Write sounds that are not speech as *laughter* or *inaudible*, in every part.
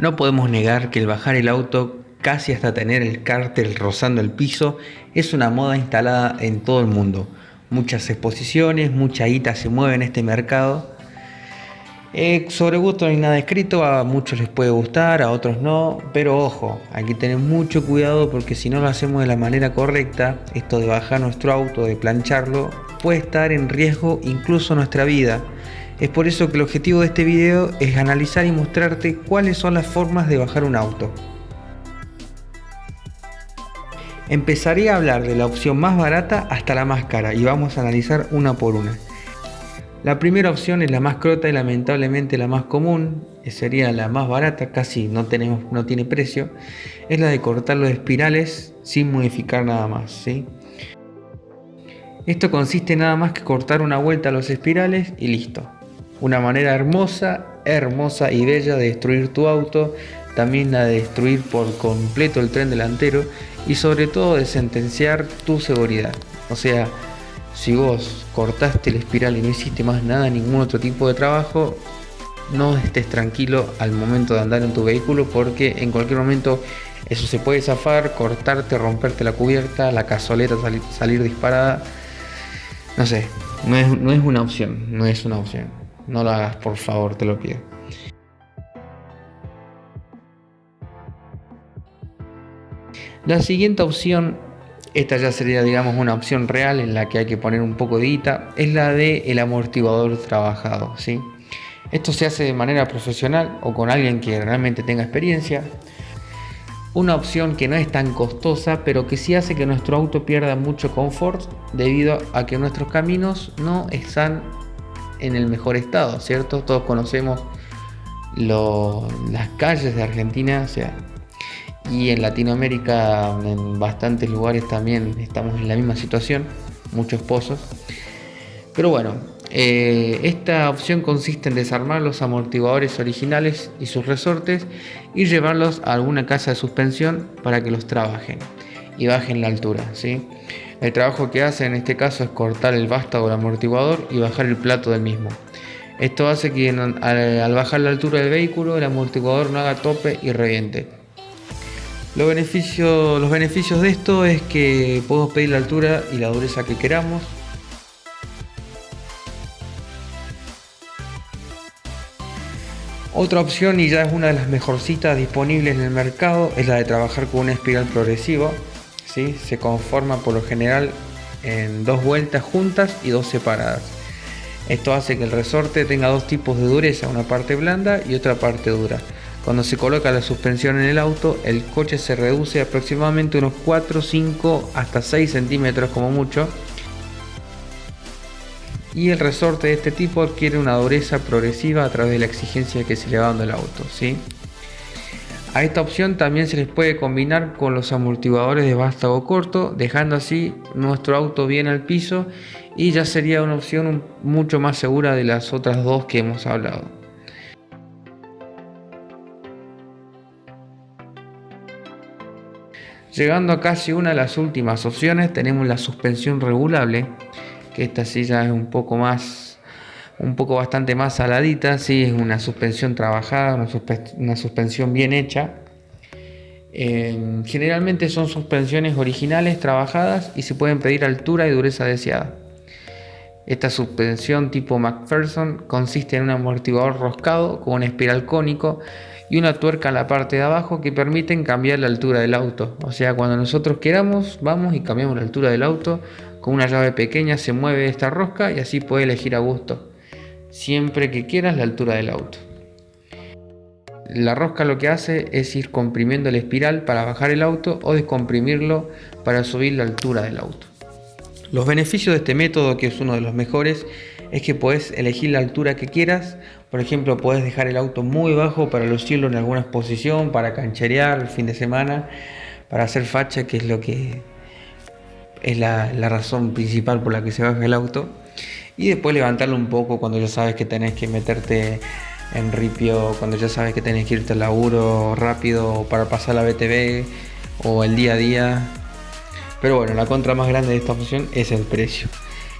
No podemos negar que el bajar el auto casi hasta tener el cártel rozando el piso es una moda instalada en todo el mundo. Muchas exposiciones, mucha guita se mueve en este mercado. Eh, sobre gusto no hay nada escrito, a muchos les puede gustar, a otros no, pero ojo, hay que tener mucho cuidado porque si no lo hacemos de la manera correcta, esto de bajar nuestro auto, de plancharlo, puede estar en riesgo incluso nuestra vida. Es por eso que el objetivo de este video es analizar y mostrarte cuáles son las formas de bajar un auto. Empezaré a hablar de la opción más barata hasta la más cara y vamos a analizar una por una. La primera opción es la más crota y lamentablemente la más común, sería la más barata, casi no, tenemos, no tiene precio, es la de cortar los espirales sin modificar nada más. ¿sí? Esto consiste nada más que cortar una vuelta a los espirales y listo. Una manera hermosa, hermosa y bella de destruir tu auto, también la de destruir por completo el tren delantero y sobre todo de sentenciar tu seguridad. O sea, si vos cortaste el espiral y no hiciste más nada, ningún otro tipo de trabajo, no estés tranquilo al momento de andar en tu vehículo porque en cualquier momento eso se puede zafar, cortarte, romperte la cubierta, la cazoleta salir, disparada. No sé, no es, no es una opción, no es una opción. No lo hagas, por favor, te lo pido. La siguiente opción, esta ya sería digamos una opción real en la que hay que poner un poco de guita, es la de el amortiguador trabajado. ¿sí? Esto se hace de manera profesional o con alguien que realmente tenga experiencia. Una opción que no es tan costosa, pero que sí hace que nuestro auto pierda mucho confort debido a que nuestros caminos no están en el mejor estado, ¿cierto? Todos conocemos las calles de Argentina, o sea, y en Latinoamérica en bastantes lugares también estamos en la misma situación, muchos pozos. Pero bueno, eh, esta opción consiste en desarmar los amortiguadores originales y sus resortes y llevarlos a alguna casa de suspensión para que los trabajen y bajen la altura. ¿sí? El trabajo que hace en este caso es cortar el vástago del amortiguador y bajar el plato del mismo. Esto hace que al, bajar la altura del vehículo el amortiguador no haga tope y reviente. Los beneficios, de esto es que podemos pedir la altura y la dureza que queramos. Otra opción y ya es una de las mejorcitas disponibles en el mercado es la de trabajar con una espiral progresiva se conforma por lo general en dos vueltas juntas y dos separadas. Esto hace que el resorte tenga dos tipos de dureza, una parte blanda y otra parte dura. Cuando se coloca la suspensión en el auto, el coche se reduce aproximadamente unos 4, 5 hasta 6 centímetros como mucho. Y el resorte de este tipo adquiere una dureza progresiva a través de la exigencia que se le va dando al auto. ¿sí? A esta opción también se les puede combinar con los amortiguadores de vástago corto, dejando así nuestro auto bien al piso y ya sería una opción mucho más segura de las otras dos que hemos hablado. Llegando a casi una de las últimas opciones tenemos la suspensión regulable, que esta silla es un poco más un poco bastante más saladita, sí, es una suspensión trabajada, una, suspensión bien hecha. Eh, generalmente son suspensiones originales trabajadas y se pueden pedir altura y dureza deseada. Esta suspensión tipo McPherson consiste en un amortiguador roscado con un espiral cónico y una tuerca en la parte de abajo que permiten cambiar la altura del auto. O sea, cuando nosotros queramos, vamos y cambiamos la altura del auto. Con una llave pequeña se mueve esta rosca y así puede elegir a gusto siempre que quieras la altura del auto. La rosca lo que hace es ir comprimiendo el espiral para bajar el auto o descomprimirlo para subir la altura del auto. Los beneficios de este método, que es uno de los mejores, es que puedes elegir la altura que quieras. Por ejemplo, puedes dejar el auto muy bajo para lucirlo en alguna exposición, para cancherear el fin de semana, para hacer facha, que es lo que es la, la razón principal por la que se baja el auto y después levantarlo un poco cuando ya sabes que tenés que meterte en ripio, cuando ya sabes que tenés que irte al laburo rápido para pasar la BTV o el día a día. Pero bueno, la contra más grande de esta opción es el precio.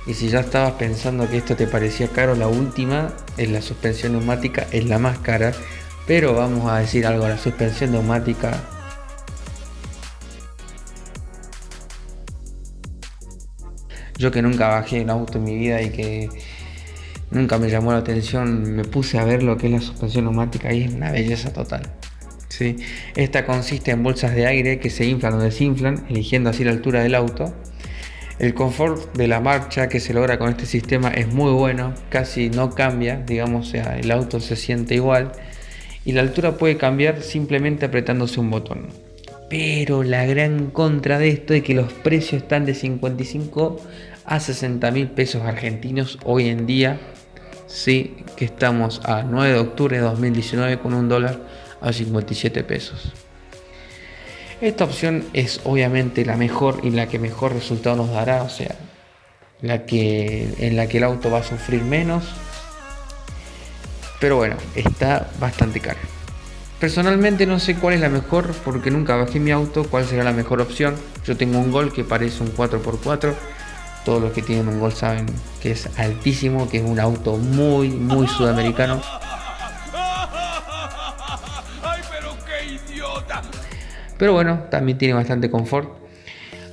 Y si ya estabas pensando que esto te parecía caro, la última es la suspensión neumática, es la más cara, Pero vamos a decir algo, la suspensión neumática Yo que nunca bajé un auto en mi vida y que nunca me llamó la atención, me puse a ver lo que es la suspensión neumática y es una belleza total. ¿sí? Esta consiste en bolsas de aire que se inflan o desinflan, eligiendo así la altura del auto. El confort de la marcha que se logra con este sistema es muy bueno, casi no cambia, digamos, sea, el auto se siente igual y la altura puede cambiar simplemente apretándose un botón. Pero la gran contra de esto es que los precios están de 55 a 60 mil pesos argentinos hoy en día. Sí, que estamos a 9 de octubre de 2019 con un dólar a 57 pesos. Esta opción es obviamente la mejor y la que mejor resultado nos dará, o sea, la que en la que el auto va a sufrir menos. Pero bueno, está bastante caro. Personalmente no sé cuál es la mejor porque nunca bajé mi auto, cuál será la mejor opción. Yo tengo un Gol que parece un 4x4. Todos los que tienen un Gol saben que es altísimo, que es un auto muy, muy sudamericano. pero bueno, también tiene bastante confort.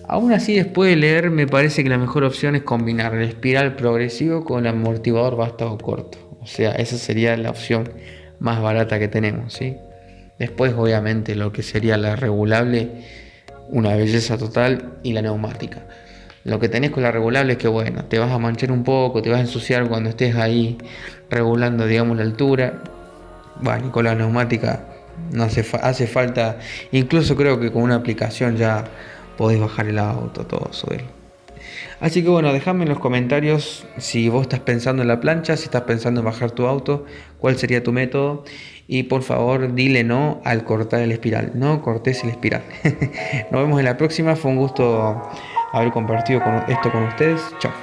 Aún así, después de leer, me parece que la mejor opción es combinar el espiral progresivo con el amortiguador vástago corto. O sea, esa sería la opción más barata que tenemos, ¿sí? Después, obviamente, lo que sería la regulable, una belleza total y la neumática. Lo que tenés con la regulable es que, bueno, te vas a manchar un poco, te vas a ensuciar cuando estés ahí regulando, digamos, la altura. Bueno, y con la neumática no hace, hace falta, incluso creo que con una aplicación ya podés bajar el auto, todo sobre Así que bueno, déjame en los comentarios si vos estás pensando en la plancha, si estás pensando en bajar tu auto, cuál sería tu método. Y por favor, dile no al cortar el espiral. No cortes el espiral. *laughs* Nos vemos en la próxima. Fue un gusto haber compartido esto con ustedes. Chao.